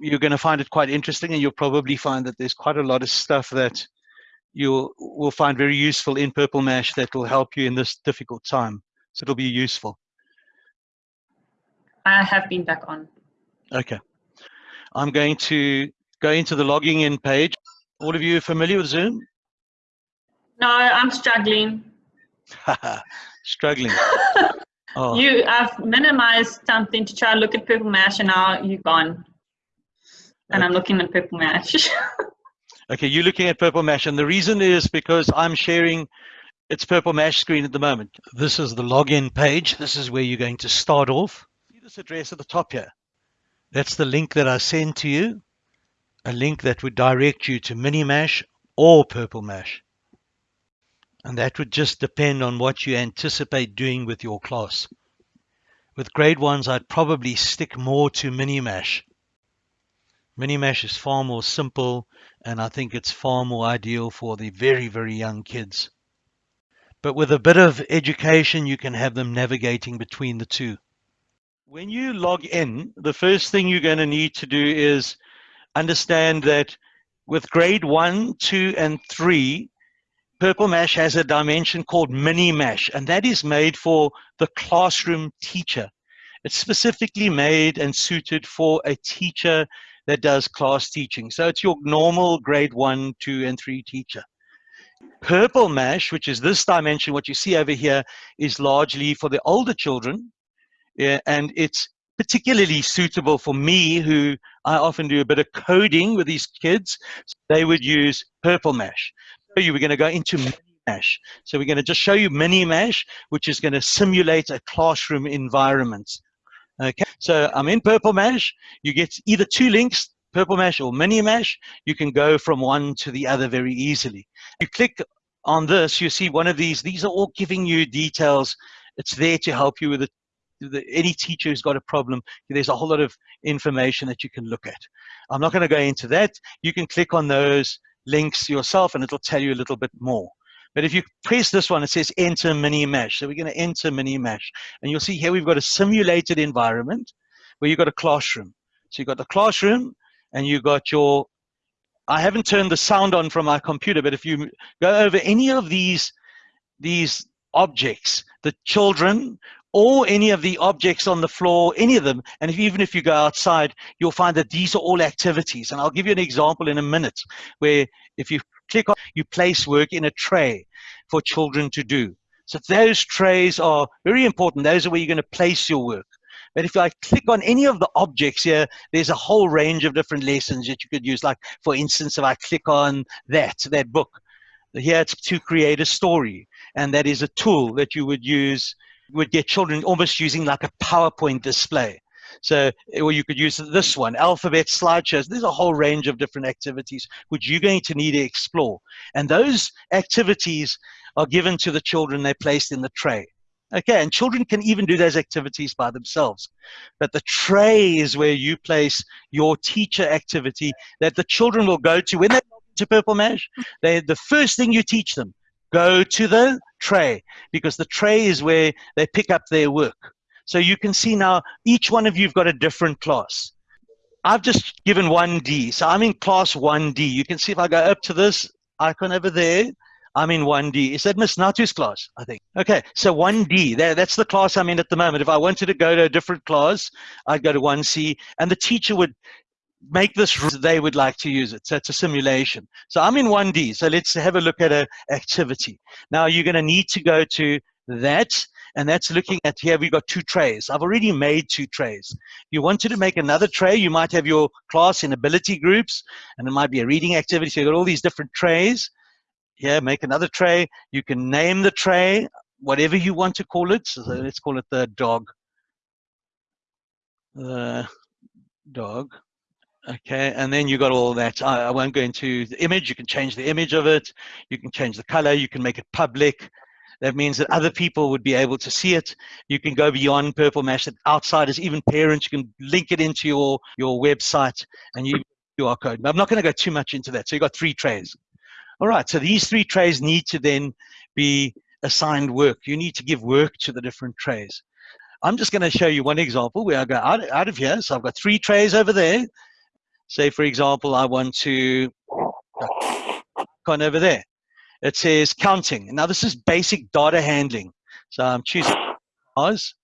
you're going to find it quite interesting and you'll probably find that there's quite a lot of stuff that you will find very useful in Purple Mash that will help you in this difficult time. So it'll be useful. I have been back on. Okay. I'm going to go into the logging in page. All of you are familiar with Zoom? No, I'm struggling. struggling. oh. You have minimized something to try to look at Purple Mash and now you're gone. And okay. I'm looking at Purple Mash. okay, you're looking at Purple Mash. And the reason is because I'm sharing its Purple Mash screen at the moment. This is the login page. This is where you're going to start off. See this address at the top here? That's the link that I send to you. A link that would direct you to Minimash or Purple Mash. And that would just depend on what you anticipate doing with your class. With grade ones, I'd probably stick more to Minimash Minimash is far more simple and I think it's far more ideal for the very, very young kids. But with a bit of education, you can have them navigating between the two. When you log in, the first thing you're going to need to do is understand that with grade one, two, and three, Purple Mash has a dimension called Mini Mash, and that is made for the classroom teacher. It's specifically made and suited for a teacher that does class teaching. So it's your normal grade one, two, and three teacher. Purple Mash, which is this dimension, what you see over here, is largely for the older children. Yeah, and it's particularly suitable for me, who I often do a bit of coding with these kids. They would use Purple Mash. So you were going to go into Mash. So we're going to just show you Mini Mash, which is going to simulate a classroom environment. Okay, so I'm in Purple Mash. You get either two links, Purple Mash or Mini Mash. You can go from one to the other very easily. You click on this, you see one of these. These are all giving you details. It's there to help you with it. The, any teacher who's got a problem, there's a whole lot of information that you can look at. I'm not going to go into that. You can click on those links yourself and it'll tell you a little bit more. But if you press this one, it says enter mini mash. So we're going to enter mini mash. And you'll see here we've got a simulated environment where you've got a classroom. So you've got the classroom and you've got your, I haven't turned the sound on from my computer, but if you go over any of these, these objects, the children or any of the objects on the floor, any of them, and if, even if you go outside, you'll find that these are all activities. And I'll give you an example in a minute where if you click on, you place work in a tray for children to do. So those trays are very important. Those are where you're going to place your work. But if I click on any of the objects here, there's a whole range of different lessons that you could use. Like, for instance, if I click on that, that book, here it's to create a story. And that is a tool that you would use, would get children almost using like a PowerPoint display. So, eh, or you could use this one, alphabet slideshows. There's a whole range of different activities which you're going to need to explore. And those activities are given to the children, they're placed in the tray. Okay, and children can even do those activities by themselves. But the tray is where you place your teacher activity that the children will go to when they go to Purple Mash. They, the first thing you teach them, go to the tray because the tray is where they pick up their work. So you can see now each one of you have got a different class. I've just given 1D. So I'm in class 1D. You can see if I go up to this icon over there, I'm in 1D. Is that Miss Natu's class? I think. Okay, so 1D, that, that's the class I'm in at the moment. If I wanted to go to a different class, I'd go to 1C, and the teacher would make this they would like to use it. So it's a simulation. So I'm in 1D. So let's have a look at an activity. Now you're going to need to go to that and that's looking at here we've got two trays. I've already made two trays. You wanted to make another tray, you might have your class in ability groups, and it might be a reading activity. So you've got all these different trays. Here, make another tray. You can name the tray, whatever you want to call it. So let's call it the dog. The dog. Okay, and then you got all that. I, I, won't go into the image. You can change the image of it. You can change the color. You can make it public. That means that other people would be able to see it. You can go beyond Purple Mash, that outsiders, even parents, you can link it into your, your website and you QR code. I'm not going to go too much into that. So you've got three trays. All right, so these three trays need to then be assigned work. You need to give work to the different trays. I'm just going to show you one example where I go out, out of here. So I've got three trays over there. say for example, I want to, uh, on over there, it says counting. Now this is basic data handling. So um, I'm choosing ours,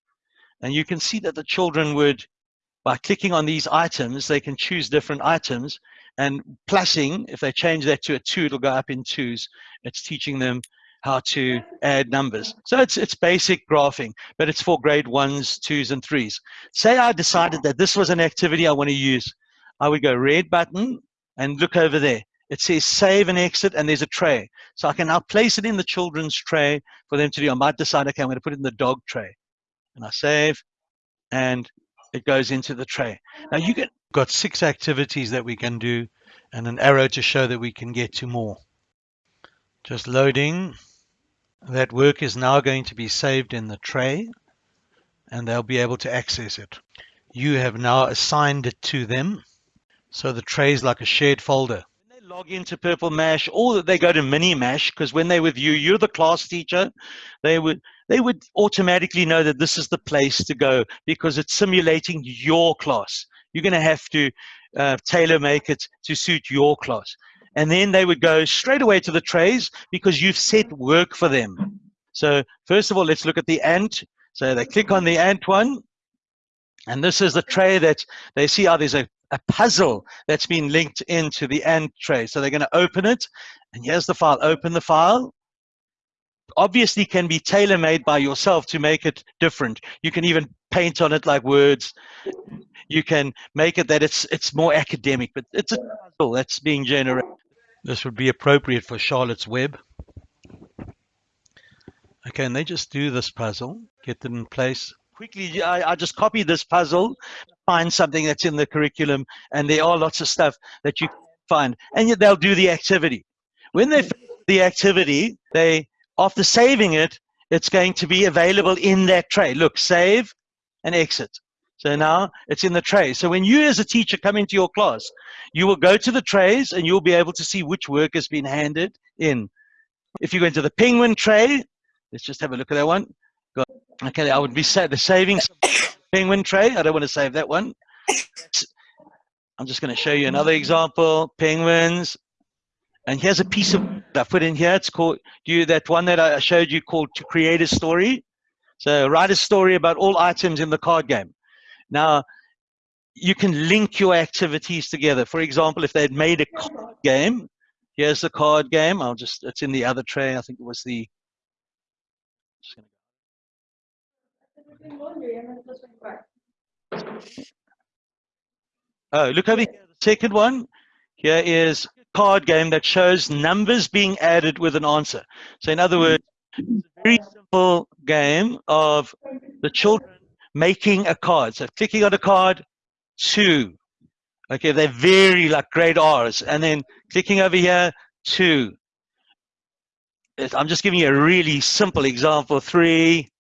and you can see that the children would, by clicking on these items, they can choose different items, and plussing, if they change that to a two, it'll go up in twos. It's teaching them how to add numbers. So it's, it's basic graphing, but it's for grade ones, twos, and threes. Say I decided that this was an activity I want to use. I would go red button and look over there. It says save and exit, and there's a tray. So I can now place it in the children's tray for them to do. I might decide, okay, I'm going to put it in the dog tray. And I save, and it goes into the tray. Now you get got six activities that we can do and an arrow to show that we can get to more. Just loading. That work is now going to be saved in the tray and they'll be able to access it. You have now assigned it to them. So the tray is like a shared folder. They log into Purple Mash or that they go to Mini Mash, because when they're with you, you're the class teacher, they would they would automatically know that this is the place to go because it's simulating your class. You're going to have to uh, tailor make it to suit your class. And then they would go straight away to the trays because you've set work for them. So first of all, let's look at the ant. So they click on the ant one. And this is the tray that they see how there's a, a puzzle that's been linked into the ant tray. So they're going to open it. And here's the file. Open the file obviously can be tailor-made by yourself to make it different. You can even paint on it like words. You can make it that it's it's more academic, but it's a puzzle that's being generated. This would be appropriate for Charlotte's Web. Okay, and they just do this puzzle, get it in place. Quickly, I, I just copy this puzzle, find something that's in the curriculum, and there are lots of stuff that you find, and yet they'll do the activity. When they the activity, they after saving it, it's going to be available in that tray. Look, save and exit. So now it's in the tray. So when you as a teacher come into your class, you will go to the trays and you'll be able to see which work has been handed in. If you go into the penguin tray, let's just have a look at that one. Okay, I would be sa the saving penguin tray. I don't want to save that one. I'm just going to show you another example. Penguins, and here's a piece of I put in here. It's called you that one that I showed you called to create a story. So write a story about all items in the card game. Now you can link your activities together. For example, if they'd made a card game, here's the card game. I'll just it's in the other tray. I think it was the. Oh, look over here. The second one here is card game that shows numbers being added with an answer. So in other words, it's a very simple game of the children making a card. So clicking on a card, two. Okay, they vary like grade R's. And then clicking over here, two. I'm just giving you a really simple example, three,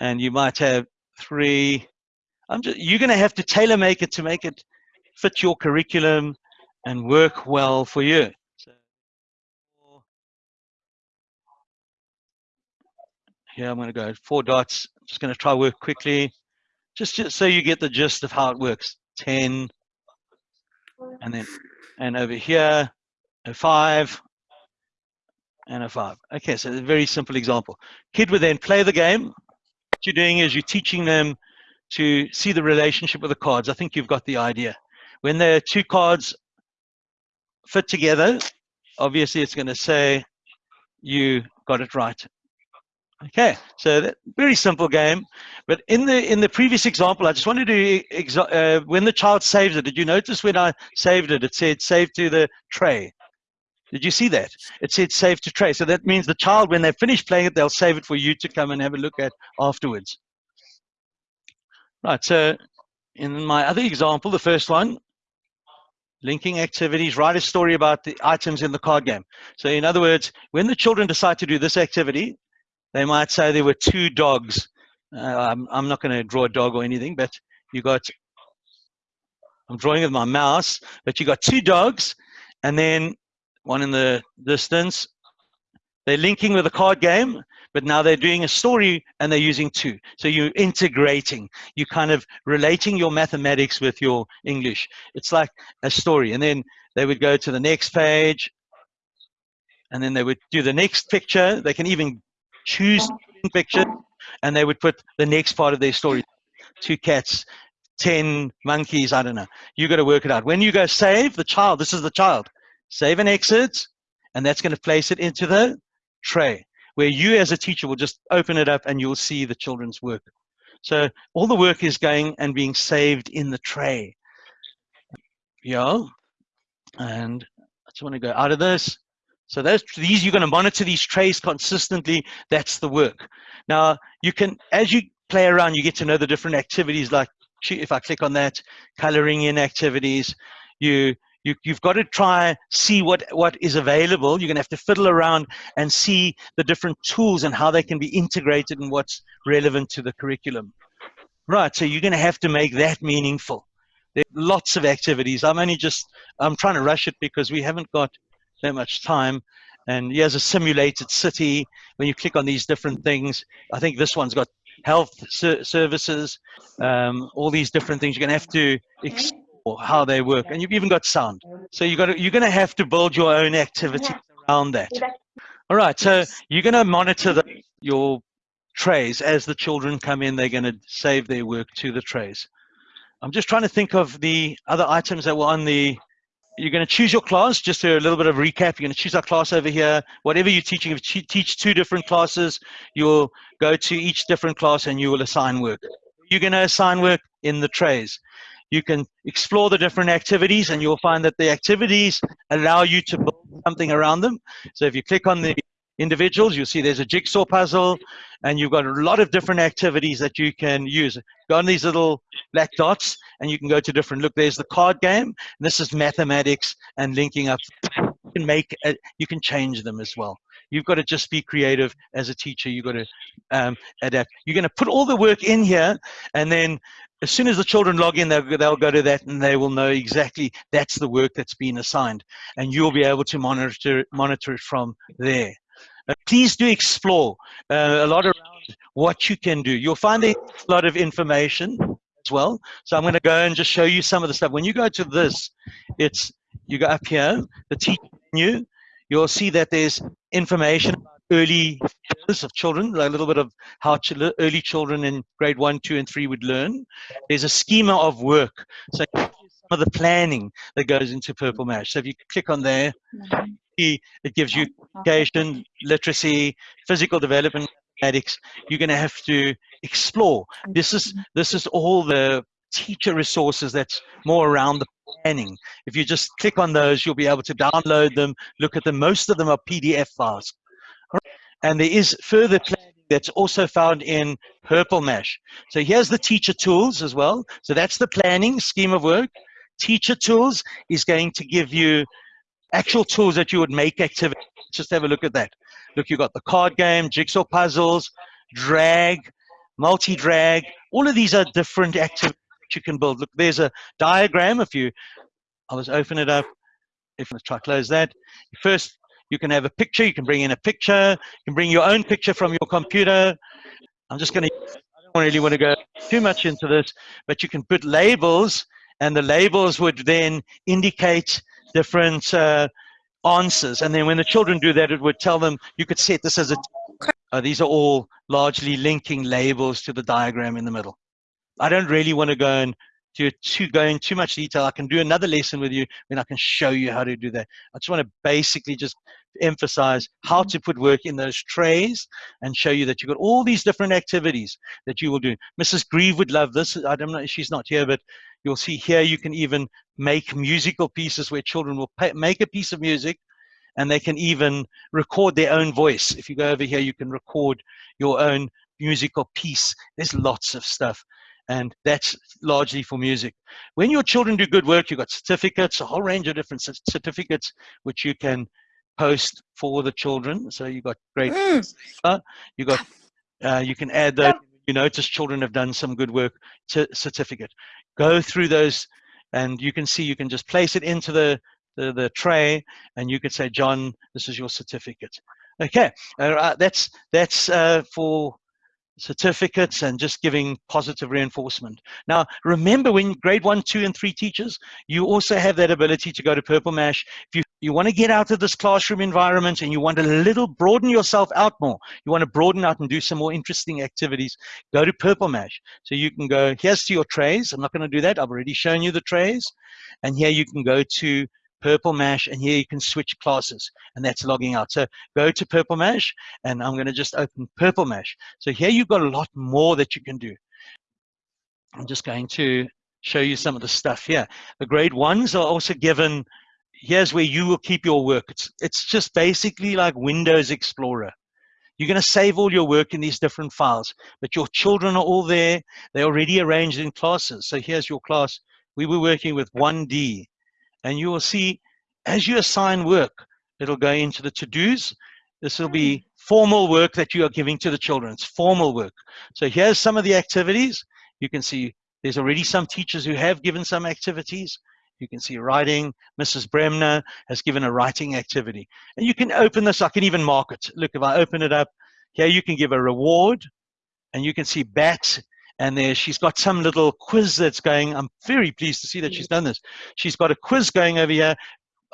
and you might have three. I'm just, you're going to have to tailor make it to make it fit your curriculum and work well for you. So here I'm going to go four dots. Just going to try work quickly, just, just so you get the gist of how it works. 10, and then, and over here, a five, and a five. Okay, so a very simple example. Kid would then play the game. What you're doing is you're teaching them to see the relationship with the cards. I think you've got the idea. When there are two cards fit together, obviously it's going to say you got it right. Okay, so that, very simple game. But in the in the previous example, I just wanted to uh, when the child saves it. Did you notice when I saved it? It said save to the tray. Did you see that? It said save to tray. So that means the child, when they finish playing it, they'll save it for you to come and have a look at afterwards. Right. So in my other example, the first one, linking activities, write a story about the items in the card game. So in other words, when the children decide to do this activity, they might say there were two dogs. Uh, I'm, I'm not going to draw a dog or anything, but you got, I'm drawing with my mouse, but you got two dogs and then one in the distance. They're linking with a card game, but now they're doing a story and they're using two. So you're integrating, you kind of relating your mathematics with your English. It's like a story. And then they would go to the next page and then they would do the next picture. They can even choose picture and they would put the next part of their story. Two cats, 10 monkeys, I don't know. You got to work it out. When you go save the child, this is the child, save and exit, and that's going to place it into the tray where you as a teacher will just open it up and you'll see the children's work. So all the work is going and being saved in the tray. Yeah. And I just want to go out of this. So those these you're going to monitor these trays consistently. That's the work. Now you can, as you play around, you get to know the different activities. Like if I click on that, coloring in activities, you you, you've got to try see what what is available. You're going to have to fiddle around and see the different tools and how they can be integrated and what's relevant to the curriculum. Right. So you're going to have to make that meaningful. There are lots of activities. I'm only just I'm trying to rush it because we haven't got that much time. And here's a simulated city. When you click on these different things, I think this one's got health ser services, um, all these different things. You're going to have to how they work. And you've even got sound. So you got to, you're going to have to build your own activities around that. All right. So you're going to monitor the, your trays as the children come in. They're going to save their work to the trays. I'm just trying to think of the other items that were on the you're going to choose your class, just a little bit of recap. You're going to choose our class over here. Whatever you're teaching, if you teach two different classes, you'll go to each different class and you will assign work. You're going to assign work in the trays. You can explore the different activities and you'll find that the activities allow you to build something around them. So if you click on the individuals, you'll see there's a jigsaw puzzle and you've got a lot of different activities that you can use. Go on these little black dots and you can go to different, look, there's the card game. this is mathematics and linking up. You can make, a, you can change them as well. You've got to just be creative as a teacher. You've got to um, adapt. You're going to put all the work in here and then as soon as the children log in, they'll, they'll go to that and they will know exactly that's the work that's been assigned. And you'll be able to monitor, monitor it from there. Uh, please do explore uh, a lot around what you can do. You'll find a lot of information as well. So I'm going to go and just show you some of the stuff. When you go to this, it's you go up here, the teacher menu. You'll see that there's information about early years of children, a little bit of how ch early children in grade one, two, and three would learn. There's a schema of work. So some of the planning that goes into Purple Mash. So if you click on there, it gives you education, literacy, physical development, mathematics. You're going to have to explore. This is this is all the teacher resources that's more around the planning. If you just click on those, you'll be able to download them, look at them. Most of them are PDF files. And there is further planning that's also found in Purple Mash. So here's the teacher tools as well. So that's the planning scheme of work. Teacher tools is going to give you actual tools that you would make activity. Just have a look at that. Look, you've got the card game, jigsaw puzzles, drag, multi-drag. All of these are different activities you can build. Look, there's a diagram. If you, I'll just open it up. If I try close that. First, you can have a picture. You can bring in a picture. You can bring your own picture from your computer. I'm just going to, I don't really want to go too much into this, but you can put labels and the labels would then indicate different uh, answers. And then when the children do that, it would tell them, you could set this as a, uh, these are all largely linking labels to the diagram in the middle. I don't really want to go and to, to go in too much detail. I can do another lesson with you when I can show you how to do that. I just want to basically just emphasize how to put work in those trays and show you that you've got all these different activities that you will do. Mrs. Grieve would love this. I don't know, if she's not here, but You'll see here you can even make musical pieces where children will pay, make a piece of music and they can even record their own voice. If you go over here, you can record your own musical piece. There's lots of stuff and that's largely for music. When your children do good work, you've got certificates, a whole range of different certificates which you can post for the children. So you've got great, mm. uh, you got, uh, you can add those. You notice children have done some good work certificate go through those and you can see you can just place it into the, the, the tray and you could say, John, this is your certificate. Okay, uh, that's that's uh, for certificates and just giving positive reinforcement. Now, remember when grade one, two, and three teachers, you also have that ability to go to Purple Mash. If you, you want to get out of this classroom environment and you want to little broaden yourself out more, you want to broaden out and do some more interesting activities, go to Purple Mash. So you can go, here's to your trays. I'm not going to do that. I've already shown you the trays. And here you can go to Purple Mash, and here you can switch classes, and that's logging out. So go to Purple Mash, and I'm going to just open Purple Mash. So here you've got a lot more that you can do. I'm just going to show you some of the stuff here. The grade ones are also given, here's where you will keep your work. It's, it's just basically like Windows Explorer. You're going to save all your work in these different files, but your children are all there. They're already arranged in classes. So here's your class. We were working with 1D and you will see as you assign work, it'll go into the to-dos. This will be mm. formal work that you are giving to the children. It's formal work. So here's some of the activities. You can see there's already some teachers who have given some activities. You can see writing. Mrs. Bremner has given a writing activity. And you can open this. I can even mark it. Look, if I open it up, here you can give a reward. And you can see BAT and there she's got some little quiz that's going. I'm very pleased to see that she's done this. She's got a quiz going over here.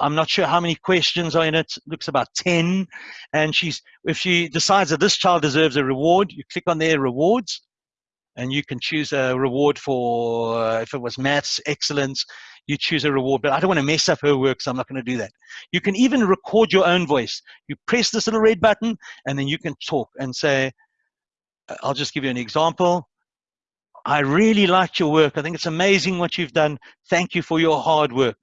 I'm not sure how many questions are in it. Looks about 10. And she's if she decides that this child deserves a reward, you click on their rewards and you can choose a reward for uh, if it was maths excellence you choose a reward but i don't want to mess up her work so i'm not going to do that you can even record your own voice you press this little red button and then you can talk and say i'll just give you an example I really liked your work. I think it's amazing what you've done. Thank you for your hard work.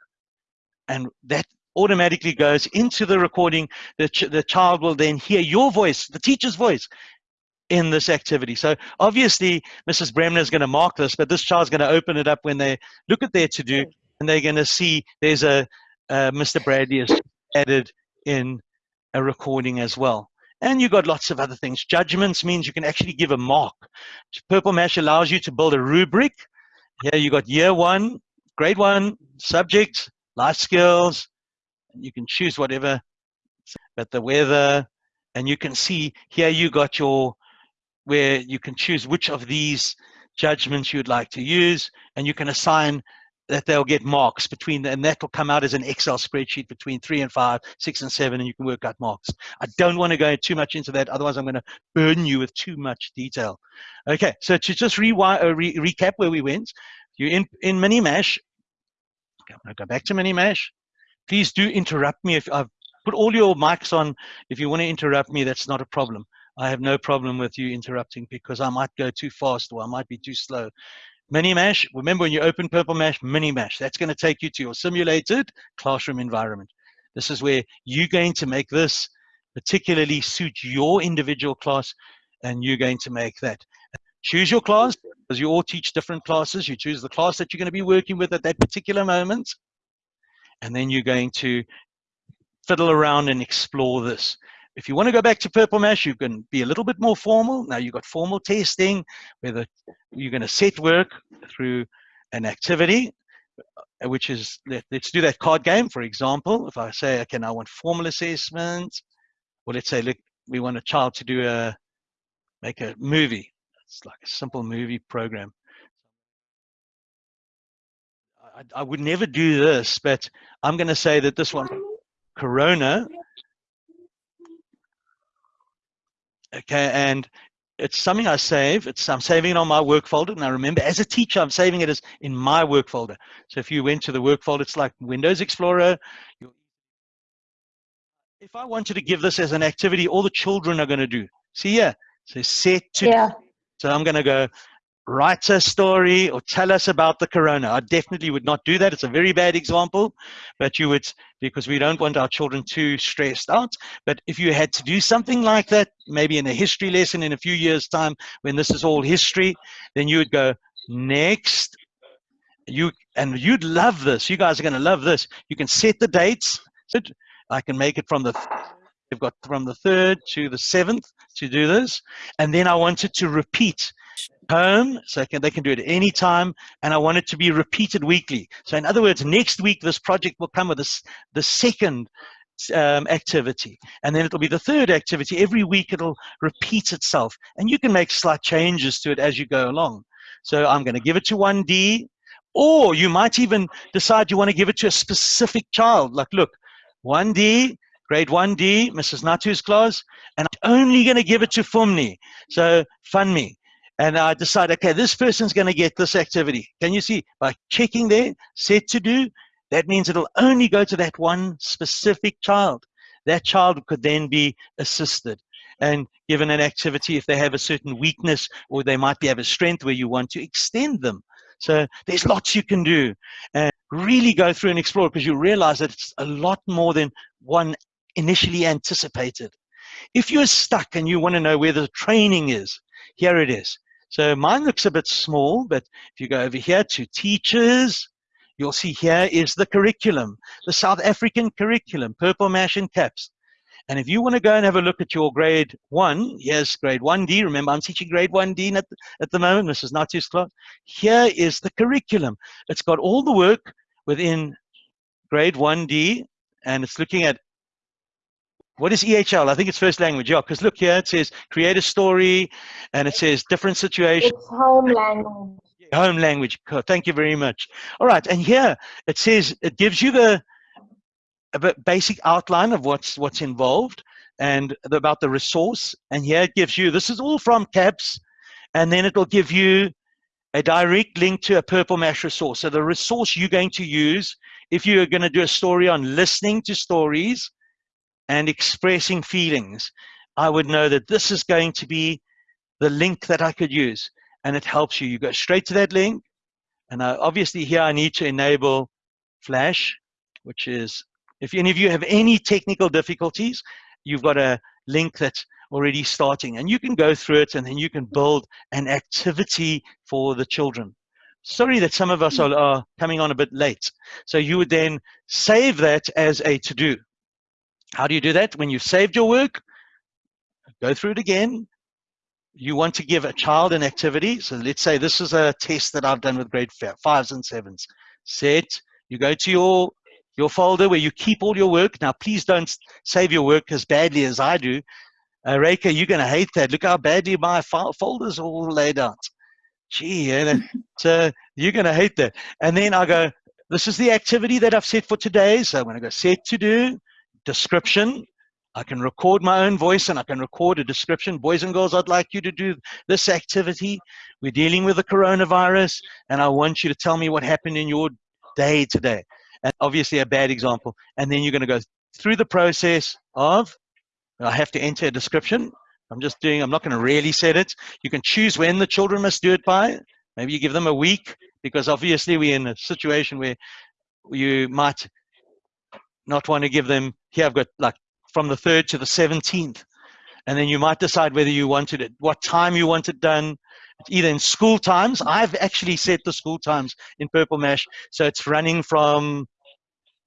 And that automatically goes into the recording. The, ch the child will then hear your voice, the teacher's voice, in this activity. So obviously, Mrs. Bremner is going to mark this, but this child's going to open it up when they look at their to-do, and they're going to see there's a uh, Mr. Bradley is added in a recording as well. And you've got lots of other things. Judgments means you can actually give a mark. Purple Mash allows you to build a rubric. Here you got year one, grade one, subject, life skills. And you can choose whatever, but the weather, and you can see here you got your, where you can choose which of these judgments you'd like to use, and you can assign that they'll get marks between, and that will come out as an Excel spreadsheet between three and five, six and seven, and you can work out marks. I don't want to go too much into that, otherwise I'm going to burden you with too much detail. Okay, so to just re uh, re recap where we went, you're in in Minimash. Okay, I'm going to go back to Minimash. Please do interrupt me if I've put all your mics on. If you want to interrupt me, that's not a problem. I have no problem with you interrupting because I might go too fast or I might be too slow. Minimash, remember when you open Purple Mash, Minimash, that's going to take you to your simulated classroom environment. This is where you're going to make this particularly suit your individual class and you're going to make that. Choose your class, because you all teach different classes. You choose the class that you're going to be working with at that particular moment. And then you're going to fiddle around and explore this. If you want to go back to Purple Mash, you can be a little bit more formal. Now you've got formal testing, where the, you're going to set work through an activity, which is, let, us do that card game, for example. If I say, okay, now I want formal assessment, or let's say, look, we want a child to do a, make a movie. It's like a simple movie program. I, I would never do this, but I'm going to say that this one, Corona, okay and it's something I save. It's I'm saving it on my work folder, and I remember as a teacher, I'm saving it as in my work folder. So if you went to the work folder, it's like Windows Explorer. If I wanted to give this as an activity, all the children are going to do. See yeah, so set to. Yeah. So I'm going to go write a story or tell us about the corona. I definitely would not do that. It's a very bad example, but you would, because we don't want our children too stressed out. But if you had to do something like that, maybe in a history lesson in a few years' time, when this is all history, then you would go, next. You And you'd love this. You guys are going to love this. You can set the dates. I can make it from the They've got from the 3rd to the 7th to do this. And then I wanted to repeat home so can, they can do it any time and I want it to be repeated weekly. So in other words, next week this project will come with this, the second um, activity. And then it'll be the third activity. Every week it'll repeat itself. And you can make slight changes to it as you go along. So I'm going to give it to 1D, or you might even decide you want to give it to a specific child. Like, look, 1D, grade 1D, Mrs. Natu's class, and I'm only going to give it to Fumni. So, Funmi. And I decide, okay, this person's going to get this activity. Can you see? By checking there, set to do, that means it'll only go to that one specific child. That child could then be assisted and given an activity if they have a certain weakness or they might be have a strength where you want to extend them. So there's lots you can do and really go through and explore because you realize that it's a lot more than one initially anticipated. If you're stuck and you want to know where the training is, here it is. So mine looks a bit small, but if you go over here to teachers, you'll see here is the curriculum, the South African curriculum, purple mash and caps. And if you want to go and have a look at your grade one, here's grade 1D. Remember, I'm teaching grade 1D at the, at the moment. This is not too class. Here is the curriculum. It's got all the work within grade 1D, and it's looking at what is EHL? I think it's first language, yeah, because look here, it says create a story, and it says different situations. It's home language. Home language. Thank you very much. All right, and here it says it gives you the a basic outline of what's what's involved and about the resource. And here it gives you, this is all from CAPS, and then it'll give you a direct link to a Purple Mash resource. So the resource you're going to use if you're going to do a story on listening to stories and expressing feelings, I would know that this is going to be the link that I could use. And it helps you. You go straight to that link. And I, obviously here I need to enable Flash, which is if any of you have any technical difficulties, you've got a link that's already starting and you can go through it and then you can build an activity for the children. Sorry that some of us hmm. are, are coming on a bit late. So you would then save that as a to-do. How do you do that? When you've saved your work, go through it again. You want to give a child an activity. So let's say this is a test that I've done with grade fives and sevens. Set, you go to your your folder where you keep all your work. Now, please don't save your work as badly as I do. Uh, Reika, you're going to hate that. Look how badly my folders are all laid out. Gee, so you're going to hate that. And then I go, this is the activity that I've set for today. So I'm going to go set to do, description. I can record my own voice and I can record a description. Boys and girls, I'd like you to do this activity. We're dealing with the coronavirus and I want you to tell me what happened in your day today and obviously a bad example. And then you're going to go through the process of, I have to enter a description. I'm just doing, I'm not going to really set it. You can choose when the children must do it by. Maybe you give them a week because obviously we're in a situation where you might not want to give them, here I've got like from the 3rd to the 17th. And then you might decide whether you wanted it, what time you want it done, either in school times. I've actually set the school times in Purple Mash. So it's running from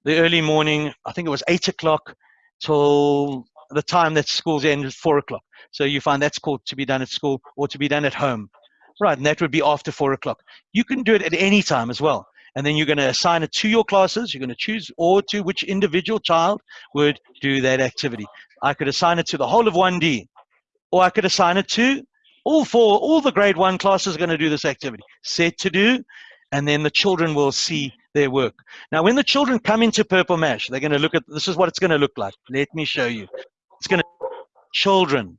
the early morning, I think it was 8 o'clock, till the time that school's end is 4 o'clock. So you find that's called to be done at school or to be done at home. Right, and that would be after 4 o'clock. You can do it at any time as well. And then you're going to assign it to your classes. You're going to choose or to which individual child would do that activity. I could assign it to the whole of 1D, or I could assign it to all four, all the grade one classes are going to do this activity. Set to do, and then the children will see their work. Now, when the children come into Purple Mash, they're going to look at, this is what it's going to look like. Let me show you. It's going to, children,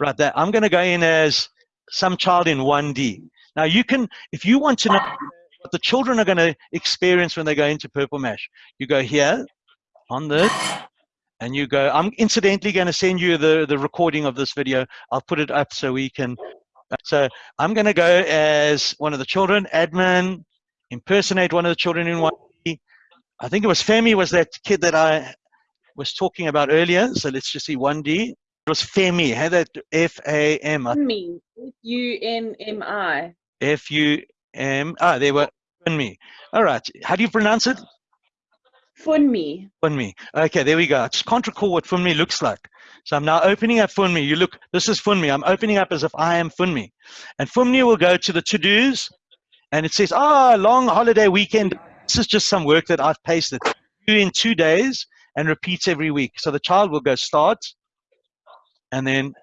right there. I'm going to go in as some child in 1D. Now, you can, if you want to know what the children are going to experience when they go into Purple Mash, you go here on this, and you go, I'm incidentally going to send you the, the recording of this video. I'll put it up so we can. So I'm going to go as one of the children, admin, impersonate one of the children in one. I think it was Femi was that kid that I was talking about earlier. So let's just see 1D. It was Femi. Had that F A M. Me. F U N M I. F U M. Ah, they were me. All right. How do you pronounce it? Funmi. Funmi. Okay, there we go. I just can't recall what Funmi looks like. So I'm now opening up Funmi. You look, this is Funmi. I'm opening up as if I am Funmi. And Funmi will go to the to-dos, and it says, ah, oh, long holiday weekend. This is just some work that I've pasted. Do in two days, and repeats every week. So the child will go start, and then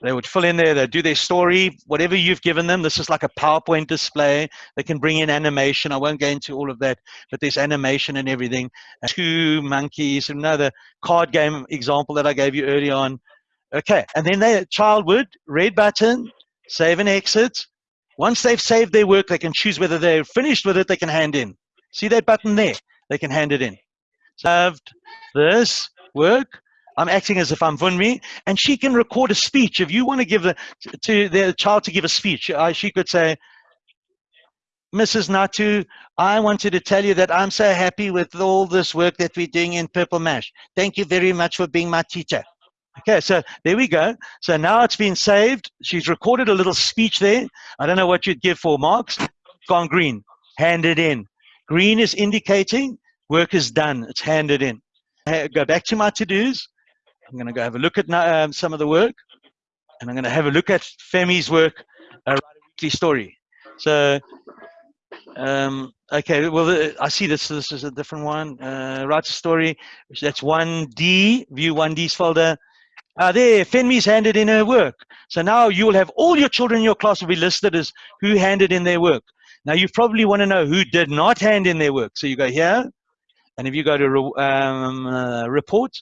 they would fill in there, they do their story, whatever you've given them. This is like a PowerPoint display. They can bring in animation. I won't go into all of that, but there's animation and everything. Two monkeys, another card game example that I gave you early on. Okay, and then the child would, red button, save and exit. Once they've saved their work, they can choose whether they're finished with it, they can hand in. See that button there? They can hand it in. Saved this work. I'm acting as if I'm Funmi, and she can record a speech. If you want to give the to the child to give a speech, uh, she could say, Mrs. Natu, I wanted to tell you that I'm so happy with all this work that we're doing in Purple Mash. Thank you very much for being my teacher. Okay, so there we go. So now it's been saved. She's recorded a little speech there. I don't know what you'd give for marks. Gone green. Handed in. Green is indicating work is done. It's handed in. Go back to my to-dos. I'm going to go have a look at um, some of the work, and I'm going to have a look at Femi's work, uh, write a weekly story. So, um, okay, well, uh, I see this. This is a different one. Uh, write a story. That's 1D. View 1D's folder. Uh, there, Fenmi's handed in her work. So now you will have all your children in your class will be listed as who handed in their work. Now you probably want to know who did not hand in their work. So you go here, and if you go to um, uh, report,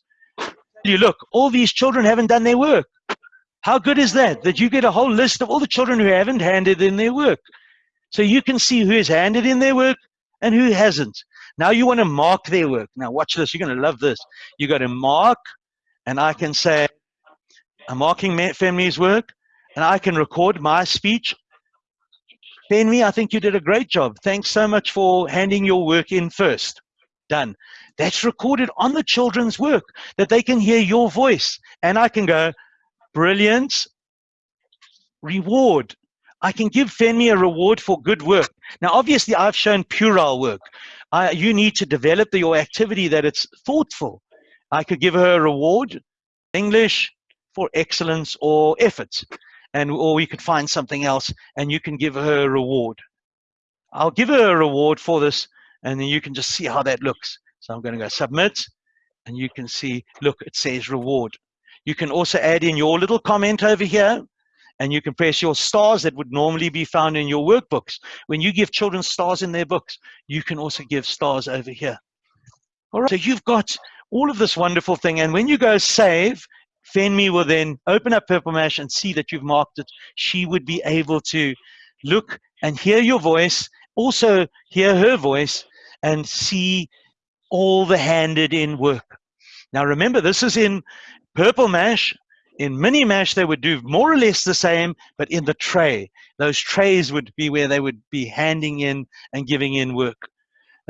you look, all these children haven't done their work. How good is that? That you get a whole list of all the children who haven't handed in their work. So you can see who has handed in their work and who hasn't. Now you want to mark their work. Now watch this. You're going to love this. You got to mark, and I can say, I'm marking Fenmi's work, and I can record my speech. Fenmi, I think you did a great job. Thanks so much for handing your work in first. Done. That's recorded on the children's work that they can hear your voice. And I can go, brilliant, reward. I can give Fenmi a reward for good work. Now, obviously, I've shown puerile work. I, you need to develop the, your activity that it's thoughtful. I could give her a reward, English for excellence or effort, and or we could find something else, and you can give her a reward. I'll give her a reward for this, and then you can just see how that looks. So I'm going to go submit and you can see, look, it says reward. You can also add in your little comment over here and you can press your stars that would normally be found in your workbooks. When you give children stars in their books, you can also give stars over here. All right, so you've got all of this wonderful thing. And when you go save, Fenmi will then open up Purple Mash and see that you've marked it. She would be able to look and hear your voice, also hear her voice, and see all the handed in work. Now remember, this is in Purple Mash. In Mini Mash, they would do more or less the same, but in the tray. Those trays would be where they would be handing in and giving in work.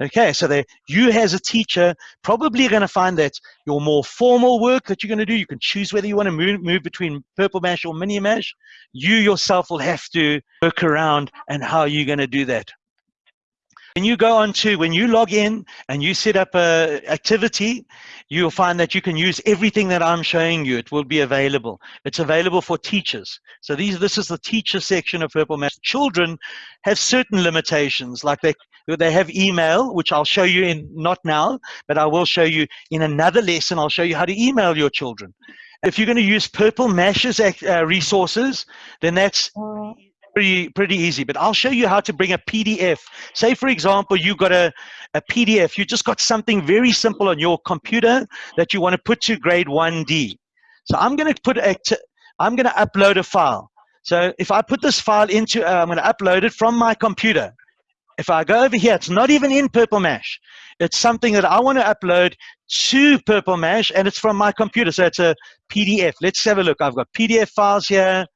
Okay, so they, you as a teacher probably are going to find that your more formal work that you're going to do, you can choose whether you want to move, move between Purple Mash or Mini Mash. You yourself will have to work around and how you're going to do that. When you go on to, when you log in and you set up a activity, you'll find that you can use everything that I'm showing you. It will be available. It's available for teachers. So these, this is the teacher section of Purple Mash. Children have certain limitations, like they, they have email, which I'll show you in, not now, but I will show you in another lesson. I'll show you how to email your children. If you're going to use Purple Mash's uh, resources, then that's pretty pretty easy but i'll show you how to bring a pdf say for example you got a, a pdf you just got something very simple on your computer that you want to put to grade 1d so i'm going to put a i'm going to upload a file. So if i put this file into uh, i'm going to upload it from my computer. If i go over here it's not even in purple mash. It's something that i want to upload to purple mash and it's from my computer. So it's a pdf let's have a look. I've got pdf files here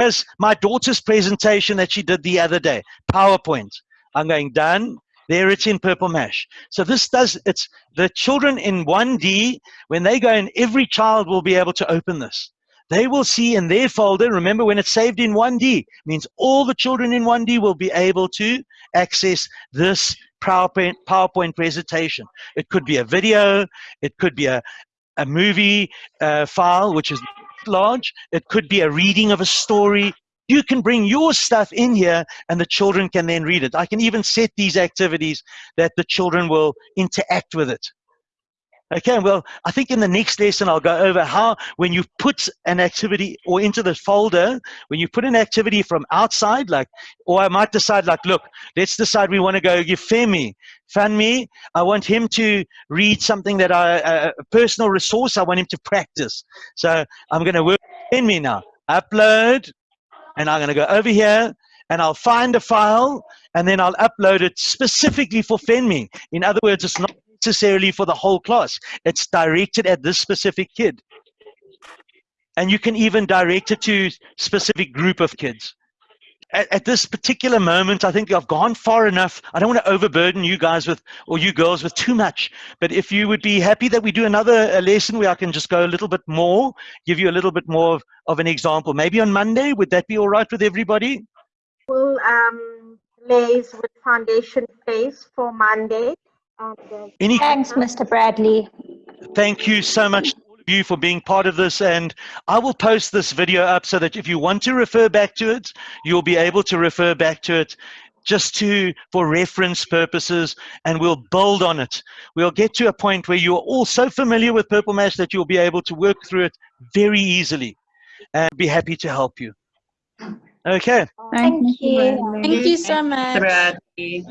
as my daughter's presentation that she did the other day, PowerPoint. I'm going, done. There it's in Purple Mash. So this does, it's the children in 1D, when they go in, every child will be able to open this. They will see in their folder, remember when it's saved in 1D, means all the children in 1D will be able to access this PowerPoint, PowerPoint presentation. It could be a video, it could be a, a movie uh, file, which is large. It could be a reading of a story. You can bring your stuff in here and the children can then read it. I can even set these activities that the children will interact with it. Okay, well, I think in the next lesson I'll go over how when you put an activity or into the folder, when you put an activity from outside, like, or I might decide, like, look, let's decide we want to go give Femi, Fanmi, I want him to read something that I, a personal resource, I want him to practice. So I'm going to work in me now. Upload, and I'm going to go over here, and I'll find a file, and then I'll upload it specifically for Fenmi. In other words, it's not necessarily for the whole class. It's directed at this specific kid. And you can even direct it to specific group of kids. At, at this particular moment, I think I've gone far enough. I don't want to overburden you guys with, or you girls with too much. But if you would be happy that we do another uh, lesson where I can just go a little bit more, give you a little bit more of, of an example, maybe on Monday, would that be all right with everybody? We'll um, liaise with Foundation Phase for Monday. And, Any Thanks, Mr. Bradley. thank you so much all of you for being part of this and i will post this video up so that if you want to refer back to it you'll be able to refer back to it just to for reference purposes and we'll build on it we'll get to a point where you're all so familiar with purple mash that you'll be able to work through it very easily and be happy to help you okay Thank you. Thank you so much. Bradley.